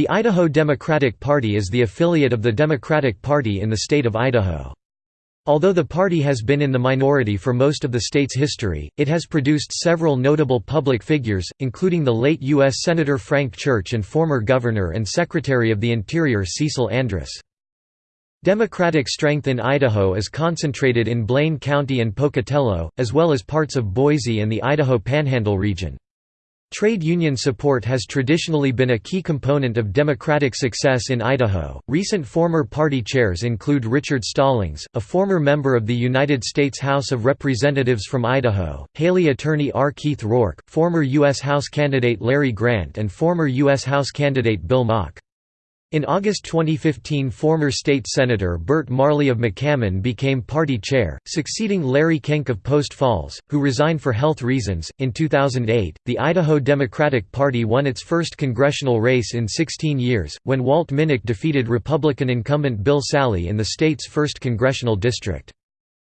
The Idaho Democratic Party is the affiliate of the Democratic Party in the state of Idaho. Although the party has been in the minority for most of the state's history, it has produced several notable public figures, including the late U.S. Senator Frank Church and former Governor and Secretary of the Interior Cecil Andrus. Democratic strength in Idaho is concentrated in Blaine County and Pocatello, as well as parts of Boise and the Idaho Panhandle region. Trade union support has traditionally been a key component of Democratic success in Idaho. Recent former party chairs include Richard Stallings, a former member of the United States House of Representatives from Idaho, Hailey attorney R. Keith Roark, former U.S. House candidate Larry Grant, and former U.S. House candidate Bill Mauk. In August 2015 former state senator Bert Marley of McCammon became party chair, succeeding Larry Kenck of Post Falls, who resigned for health reasons. In 2008, the Idaho Democratic Party won its first congressional race in 16 years, when Walt Minnick defeated Republican incumbent Bill Sali in the state's first congressional district.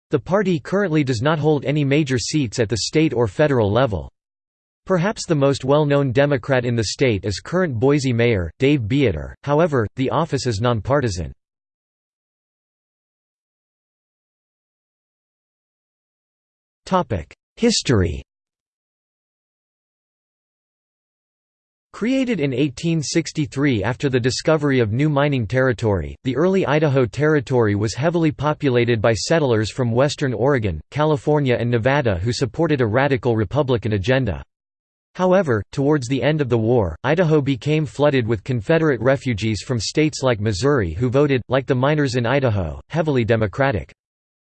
The party currently does not hold any major seats at the state or federal level. Perhaps the most well-known Democrat in the state is current Boise Mayor, Dave Bieter, however, the office is nonpartisan. History Created in 1863 after the discovery of new mining territory, the early Idaho Territory was heavily populated by settlers from western Oregon, California and Nevada who supported a radical Republican agenda. However, towards the end of the war, Idaho became flooded with Confederate refugees from states like Missouri who voted, like the miners in Idaho, heavily Democratic.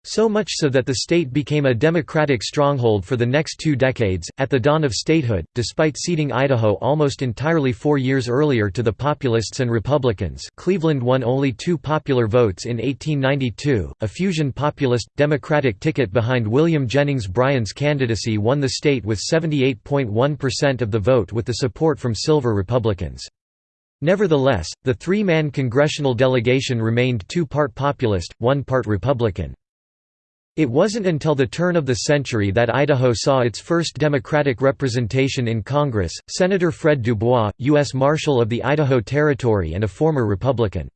So much so that the state became a Democratic stronghold for the next two decades. At the dawn of statehood, despite ceding Idaho almost entirely four years earlier to the Populists and Republicans, Cleveland won only two popular votes in 1892. A fusion populist Democratic ticket behind William Jennings Bryan's candidacy won the state with 78.1% of the vote with the support from Silver Republicans. Nevertheless, the three man congressional delegation remained two part populist, one part Republican. It wasn't until the turn of the century that Idaho saw its first Democratic representation in Congress, Senator Fred Dubois, U.S. Marshal of the Idaho Territory and a former Republican.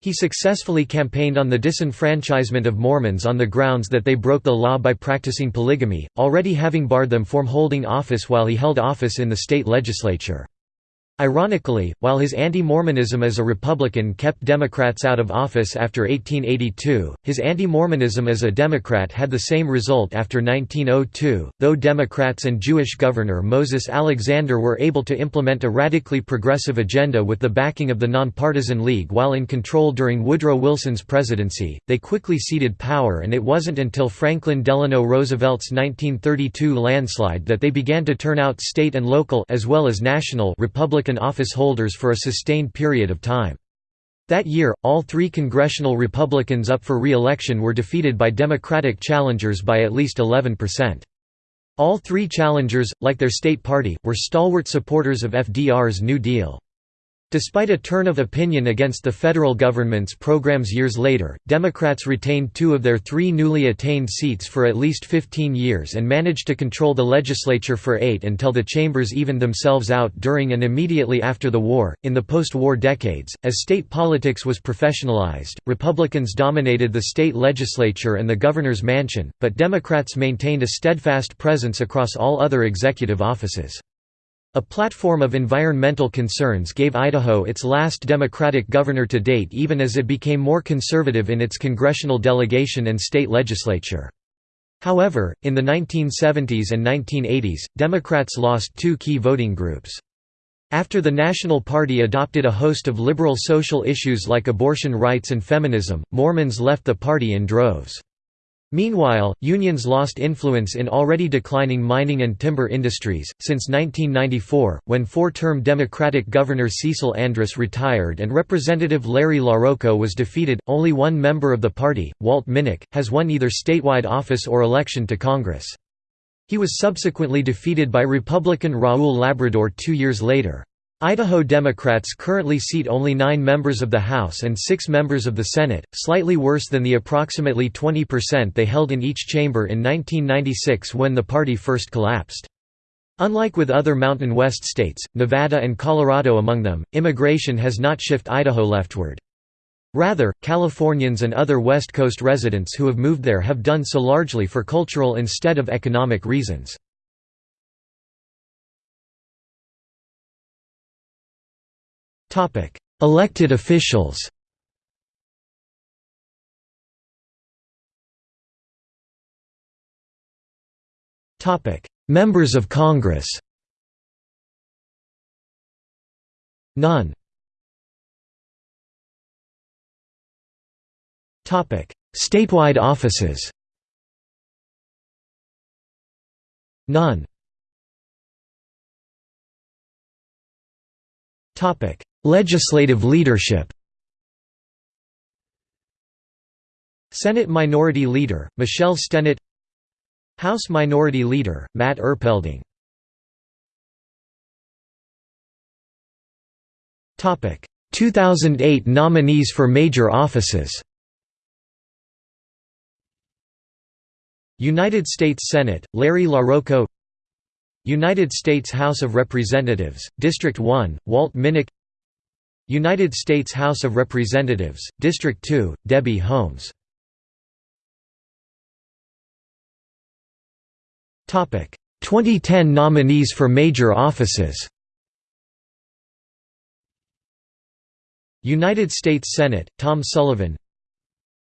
He successfully campaigned on the disenfranchisement of Mormons on the grounds that they broke the law by practicing polygamy, already having barred them from holding office while he held office in the state legislature. Ironically, while his anti-Mormonism as a Republican kept Democrats out of office after 1882, his anti-Mormonism as a Democrat had the same result after 1902, though Democrats and Jewish Governor Moses Alexander were able to implement a radically progressive agenda with the backing of the Nonpartisan League while in control during Woodrow Wilson's presidency, they quickly ceded power and it wasn't until Franklin Delano Roosevelt's 1932 landslide that they began to turn out state and local as well as national Republican Republican office holders for a sustained period of time. That year, all three congressional Republicans up for re-election were defeated by Democratic challengers by at least 11%. All three challengers, like their state party, were stalwart supporters of FDR's New Deal. Despite a turn of opinion against the federal government's programs years later, Democrats retained two of their three newly attained seats for at least 15 years and managed to control the legislature for eight until the chambers evened themselves out during and immediately after the war. In the post war decades, as state politics was professionalized, Republicans dominated the state legislature and the governor's mansion, but Democrats maintained a steadfast presence across all other executive offices. A platform of environmental concerns gave Idaho its last Democratic governor to date even as it became more conservative in its congressional delegation and state legislature. However, in the 1970s and 1980s, Democrats lost two key voting groups. After the National Party adopted a host of liberal social issues like abortion rights and feminism, Mormons left the party in droves. Meanwhile, unions lost influence in already declining mining and timber industries. Since 1994, when four term Democratic Governor Cecil Andrus retired and Representative Larry LaRocco was defeated, only one member of the party, Walt Minnick, has won either statewide office or election to Congress. He was subsequently defeated by Republican Raul Labrador two years later. Idaho Democrats currently seat only nine members of the House and six members of the Senate, slightly worse than the approximately 20% they held in each chamber in 1996 when the party first collapsed. Unlike with other Mountain West states, Nevada and Colorado among them, immigration has not shifted Idaho leftward. Rather, Californians and other West Coast residents who have moved there have done so largely for cultural instead of economic reasons. Elected officials Members of Congress None. Statewide offices None Legislative leadership Senate Minority Leader, Michelle Stennett House Minority Leader, Matt Erpelding. Topic. 2008 nominees for major offices United States Senate, Larry LaRocco United States House of Representatives, District 1, Walt Minnick United States House of Representatives, District 2, Debbie Holmes. Topic. 2010 nominees for major offices United States Senate, Tom Sullivan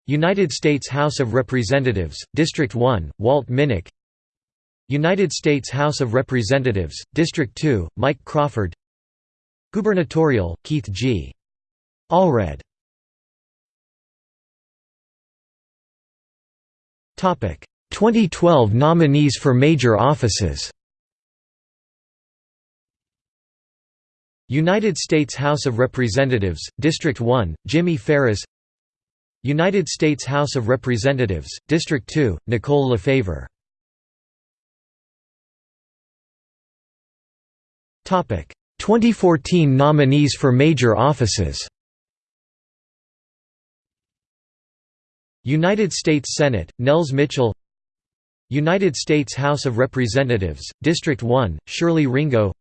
United States House of Representatives, District 1, Walt Minnick United States House of Representatives, District 2, Mike Crawford. Gubernatorial, Keith G. Allred. Topic. 2012 nominees for major offices. United States House of Representatives, District 1, Jimmy Farris. United States House of Representatives, District 2, Nicole LeFavour 2014 nominees for major offices United States Senate, Nels Mitchell United States House of Representatives, District 1, Shirley Ringo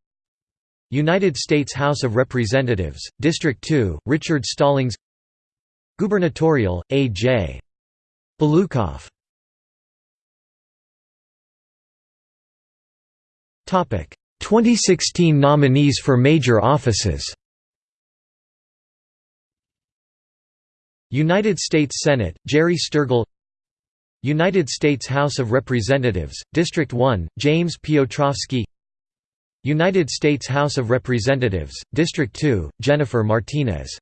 United States House of Representatives, District 2, Richard Stallings Gubernatorial, A.J. Balukoff 2016 nominees for major offices. United States Senate, Jerry Sturgill United States House of Representatives, District 1, James Piotrowski United States House of Representatives, District 2, Jennifer Martinez.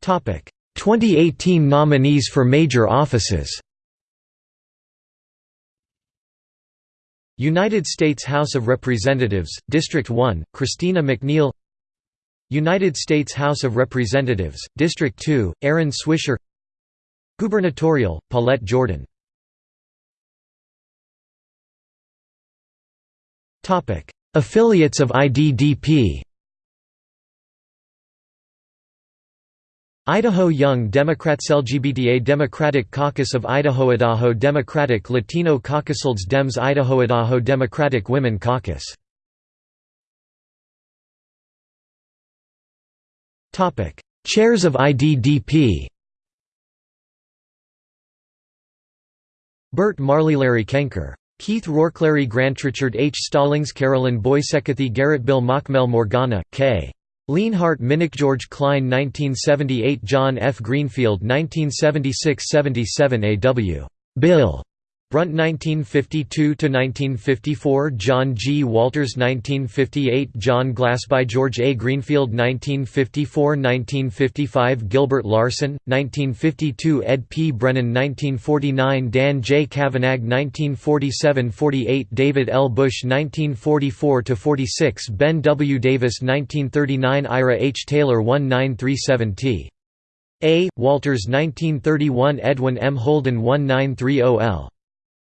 Topic. 2018 nominees for major offices United States House of Representatives, District 1, Christina McNeil United States House of Representatives, District 2, Aaron Swisher Gubernatorial, Paulette Jordan. Affiliates of IDDP Idaho Young Democrats LGBTA Democratic Caucus of Idaho Idaho Democratic Latino Caucus Dems Idaho Idaho Democratic Women Caucus Topic: Chairs of IDDP. Bert Marley Larry Kenker Keith Roark Larry Grant Richard H. Stallings Carolyn Boysekathy Garrett Bill Mockmel Morgana, K. Leanhart Minnick George Klein 1978 John F. Greenfield 1976–77 A.W. Bill Brunt 1952–1954 John G. Walters 1958 John Glassby George A. Greenfield 1954–1955 Gilbert Larson, 1952 Ed P. Brennan 1949 Dan J. Cavanagh 1947–48 David L. Bush 1944–46 Ben W. Davis 1939 Ira H. Taylor 1937 T. A. Walters 1931 Edwin M. Holden 1930 L.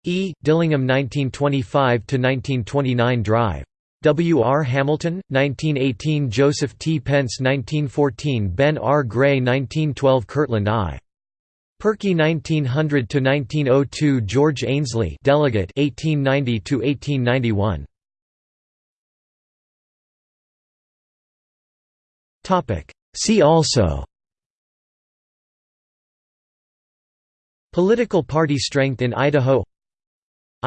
E. Dillingham 1925–1929 Drive. W. R. Hamilton, 1918 Joseph T. Pence 1914 Ben R. Gray 1912 Kirtland I. Perky 1900–1902 George Ainslie delegate 1890–1891 Topic See also Political party strength in Idaho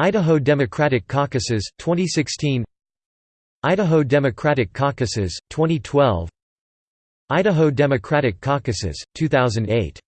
Idaho Democratic Caucuses 2016 Idaho Democratic Caucuses 2012 Idaho Democratic Caucuses 2008